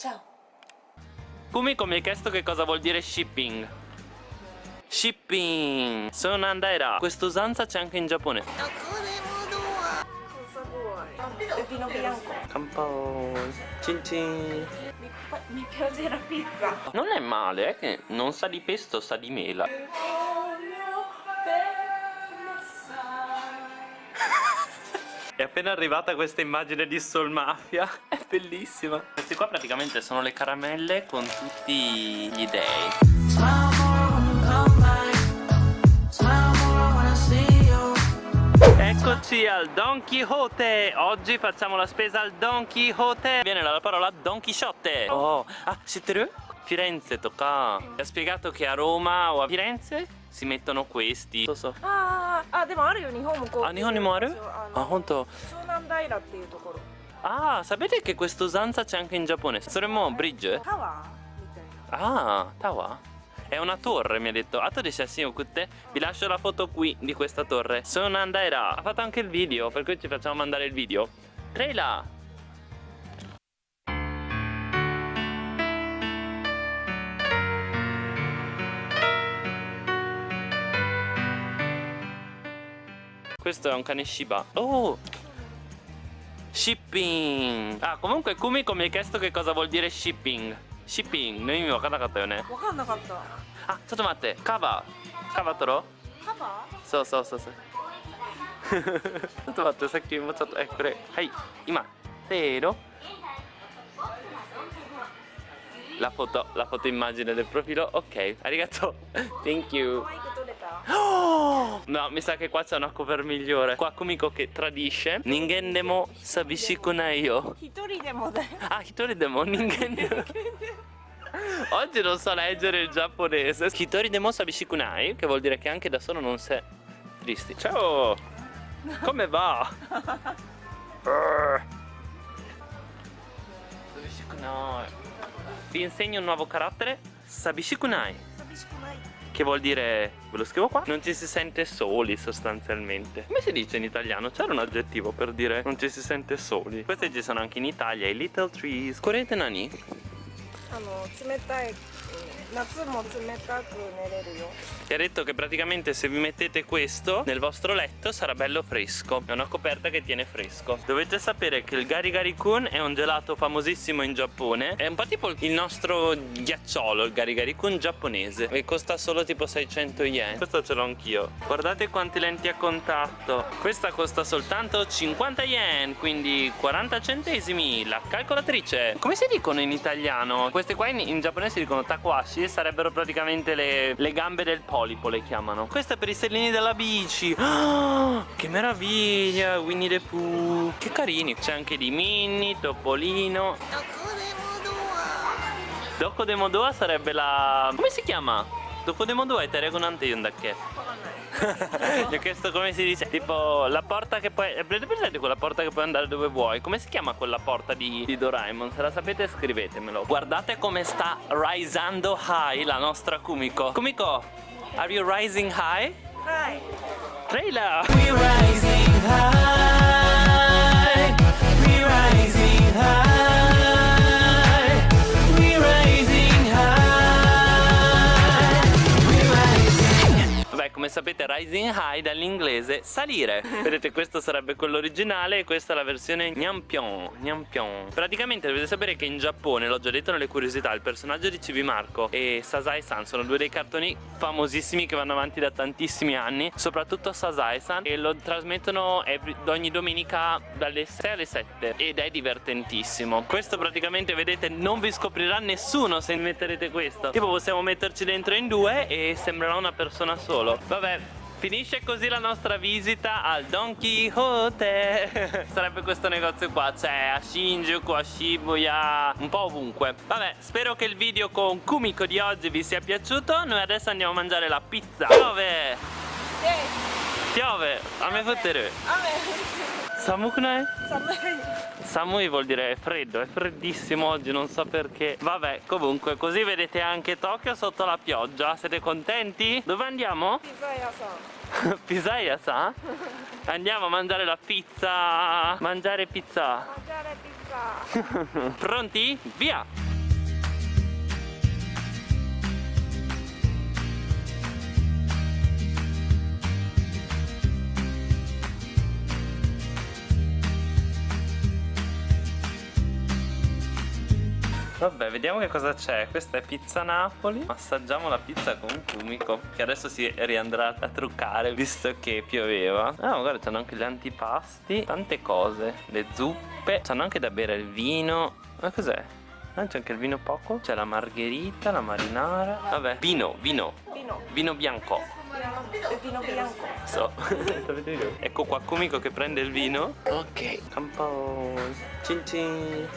Ciao. Kumiko mi ha chiesto che cosa vuol dire shipping. Shipping. Sono Andaira. Questa usanza c'è anche in Giappone. Cosa vuoi? Vino bianco. Campo. Cin cin. Mi, mi piace la pizza. Non è male, è che non sa di pesto, sa di mela. È appena arrivata questa immagine di Soul Mafia È bellissima Questi qua praticamente sono le caramelle con tutti gli dei Eccoci al Don Quixote Oggi facciamo la spesa al Don Quixote Viene dalla parola Don Chisciotte Oh, ah, siete Firenze tocca Mi ha spiegato che a Roma o a Firenze si mettono questi so so あーあでもあるよ日本もこうあ日本にもあるああ本当湘南平っていうところ Ah, sapete che questa usanza c'è anche in Giappone? Saremmo Soremo bridge? Tower. Ah, tower? È una torre mi ha detto ah, Ato di ah, sassi okutte Vi lascio la foto qui di questa torre Sonanda era Ha fatto anche il video Per cui ci facciamo mandare il video Trela Questo è un cane Shiba Oh Shipping! Ah, comunque Kumiko mi ha chiesto che cosa vuol dire shipping. Shipping, の意味わかんなかったよね。わかんなかったあ、ちょっと待って、カバー。カバー取ろうカバそうそうそうそう。ちょっと待って、さっきもうちょっと、え、これ、はい、今、せーの。La foto, la foto immagine del profilo, ok, arigato, thank you. ーマイク取れた No, mi sa che qua c'è una cover migliore. Qua Kumiko che tradisce. Ningen demo sabishikunai. Hitori demo. Ah, hitori demo, ningen. Oggi non so leggere il giapponese. Hitori demo sabishikunai, che vuol dire che anche da solo non sei tristi. Ciao! Come va? Sabishikunai. Vi insegno un nuovo carattere, sabishikunai. Sabishikunai. 寂しくない Che vuol dire, ve lo scrivo qua, non ci si sente soli sostanzialmente. Come si dice in italiano? C'era un aggettivo per dire non ci si sente soli. Questi ci sono anche in Italia, i little trees. Correte nani? あの冷たい 夏も冷たく寝れるよ Ti ha detto che praticamente se vi mettete questo nel vostro letto sarà bello fresco. È una coperta che tiene fresco. Dovete sapere che il Gari Gari Kun è un gelato famosissimo in Giappone. È un po' tipo il nostro ghiacciolo, il Gari Gari Kun giapponese. E costa solo tipo 600 yen. Questo ce l'ho anch'io. Guardate quante lenti a contatto. Questa costa soltanto 50 yen, quindi 40 centesimi. La calcolatrice. Come si dicono in italiano? Queste qua in, in giapponese si dicono takuashi. Sarebbero praticamente le, le gambe del polipo, le chiamano. Questa è per i stellini della bici. Ah, che meraviglia, Winnie the Pooh. Che carini. C'è anche di Minnie, Topolino. Doko Demodoa sarebbe la... Come si chiama? Doko Demodoa è Teregonante Yondake. Gli ho chiesto come si dice, tipo la porta che puoi... Avete presente quella porta che puoi andare dove vuoi? Come si chiama quella porta di, di Doraemon? Se la sapete scrivetemelo. Guardate come sta risando high la nostra Kumiko. Kumiko, are you rising high? Hi. Trailer! We're rising high. Sapete rising high dall'inglese salire. Vedete questo sarebbe quello originale e questa è la versione Nyampion Nyampion Praticamente dovete sapere che in Giappone, l'ho già detto nelle curiosità Il personaggio di Chibi Marco e Sasai-san sono due dei cartoni famosissimi che vanno avanti da tantissimi anni Soprattutto Sasai-san e lo trasmettono every- ogni domenica dalle 6 alle 7 Ed è divertentissimo. Questo praticamente vedete non vi scoprirà nessuno se metterete questo. Tipo possiamo metterci dentro in due e sembrerà una persona solo. Vabbè Finisce così la nostra visita al Don Quixote. Sarebbe questo negozio qua C'è a Shinjuku, a Shibuya Un po' ovunque. Vabbè spero che il video con Kumiko di oggi vi sia piaciuto. Noi adesso andiamo a mangiare la pizza. Piove! で Piove! A me fottere 雨 Samukunai? 寒い Samui vuol dire freddo, è freddissimo oggi, non so perché Vabbè, comunque, così vedete anche Tokyo sotto la pioggia Siete contenti? Dove andiamo? ピザ屋さん Pizzaia sa? Andiamo a mangiare la pizza Mangiare pizza マジャレピザ Pronti? Via! Vabbè, vediamo che cosa c'è. Questa è pizza Napoli. Assaggiamo la pizza con Kumiko. Che adesso si riandrà a truccare visto che pioveva. Ah, guarda, c'hanno anche gli antipasti. Tante cose. Le zuppe. C'hanno anche da bere il vino. Ma cos'è? Ah, c'è anche il vino poco. C'è la margherita, la marinara. Vabbè. Vino, vino. Vino. Vino bianco. Vino bianco. So. ecco qua Kumiko che prende il vino. Ok. Campo. Cin cin.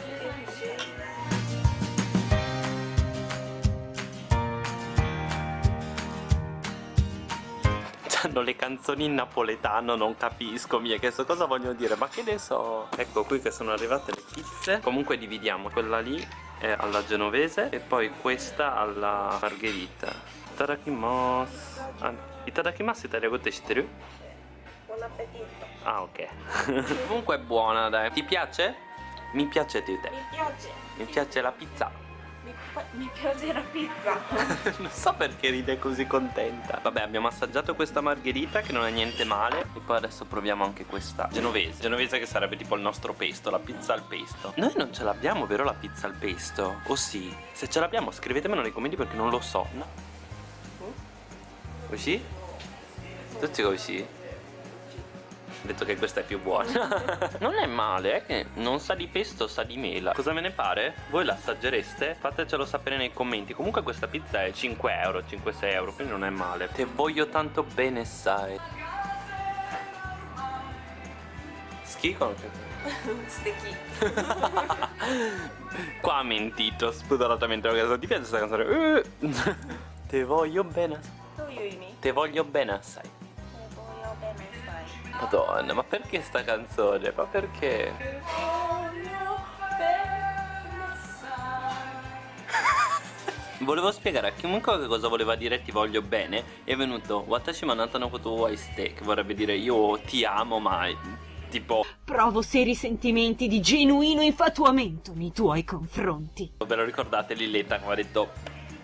C'hanno le canzoni in napoletano, non capisco, mi ha chiesto cosa vogliono dire, ma che ne so. Ecco qui che sono arrivate le pizze. Comunque dividiamo, quella lì è alla genovese e poi questa alla margherita. Itadakimasu. Ah, itadakimasu italiano shiteru? Buon appetito. Ah, ok. Comunque è buona, dai. Ti piace? Mi piace di te. Mi piace. Mi piace la pizza. Mi, mi piace la pizza. non so perché ride così contenta. Vabbè, abbiamo assaggiato questa margherita che non è niente male. E poi adesso proviamo anche questa genovese. Genovese che sarebbe tipo il nostro pesto, la pizza al pesto. Noi non ce l'abbiamo, vero, la pizza al pesto? O sì? Se ce l'abbiamo, scrivetemelo nei commenti perché non lo so. No. Così? Tutti così? detto che questa è più buona. Non è male, è che non sa di pesto, sa di mela. Cosa me ne pare? Voi la assaggereste? Fatecelo sapere nei commenti. Comunque questa pizza è 5 euro, 5-6 euro, quindi non è male. Te voglio tanto bene, sai. Schicco? Sticky Qua ha mentito. Spudoratamente Ti piace questa canzone? Eh. Te voglio bene. Te voglio bene, sai. Madonna, ma perché sta canzone? Ma perché? Volevo spiegare a chiunque che cosa voleva dire ti voglio bene È venuto Watashi manata no koto wo aiste Che vorrebbe dire io ti amo ma tipo Provo seri sentimenti di genuino infatuamento nei tuoi confronti. Ve lo ricordate Lilletta che aveva detto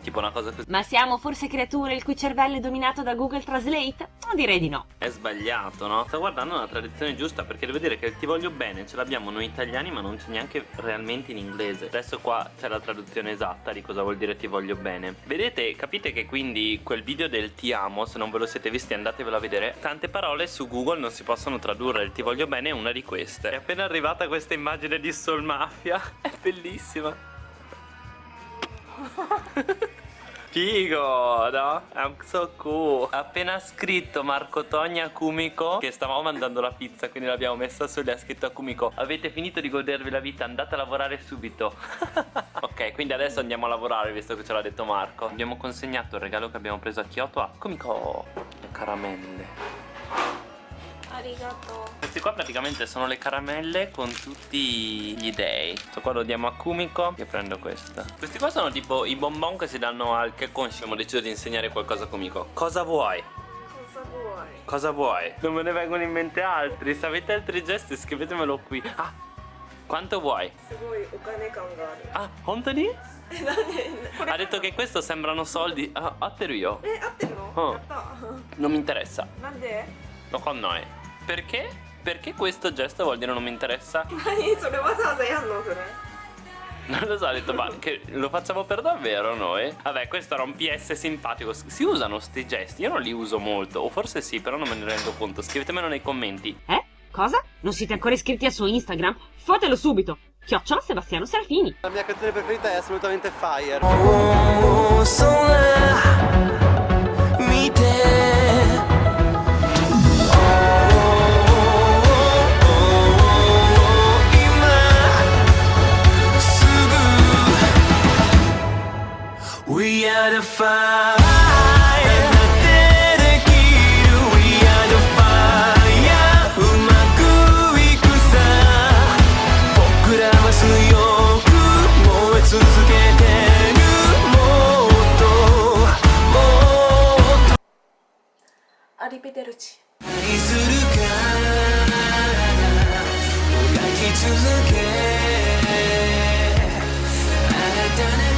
Tipo una cosa così Ma siamo forse creature il cui cervello è dominato da Google Translate? No, direi di no. È sbagliato, no? Sto guardando la tradizione giusta perché devo dire che il ti voglio bene ce l'abbiamo noi italiani ma non c'è neanche realmente in inglese. Adesso qua c'è la traduzione esatta di cosa vuol dire ti voglio bene. Vedete, capite che quindi quel video del ti amo, se non ve lo siete visti andatevelo a vedere, tante parole su Google non si possono tradurre, il ti voglio bene è una di queste. È appena arrivata questa immagine di Soul Mafia, è bellissima. Figo, no? I'm so cool. Appena scritto Marco Togni a Kumiko Che stavamo mandando la pizza Quindi l'abbiamo messa su e ha scritto a Kumiko. Avete finito di godervi la vita Andate a lavorare subito. Ok, quindi adesso andiamo a lavorare Visto che ce l'ha detto Marco. Abbiamo consegnato il regalo che abbiamo preso a Kyoto a Kumiko. Le caramelle arigato. Questi qua praticamente sono le caramelle con tutti gli dei. Questo qua lo diamo a Kumiko e prendo questa. Questi qua sono tipo i bonbon che si danno al che abbiamo deciso di insegnare qualcosa a Kumiko. Cosa vuoi? Cosa vuoi? Cosa vuoi? Non me ne vengono in mente altri. Se avete altri gesti scrivetemelo qui. Ah, quanto vuoi? Ah, Hontoni? ha detto che questo sembrano soldi. Ah, atteru io. Eh, No, Oh. Non mi interessa. Ma Nande? No, con noi perché? Perché questo gesto vuol dire non mi interessa? Ma io sono basata sei allora. Eh. Non lo so, ho detto, ma lo facciamo per davvero noi? Vabbè, questo era un PS simpatico. Si usano sti gesti? Io non li uso molto, o forse sì, però non me ne rendo conto. Scrivetemelo nei commenti. Eh? Cosa? Non siete ancora iscritti al suo Instagram? Fatelo subito! Chiocciola Sebastiano Serafini! La mia canzone preferita è assolutamente Fire. Oh, oh, oh so We are 僕らは強く燃え続けてるもっともっとアリベデルチ。何するからもがき続け。あなたね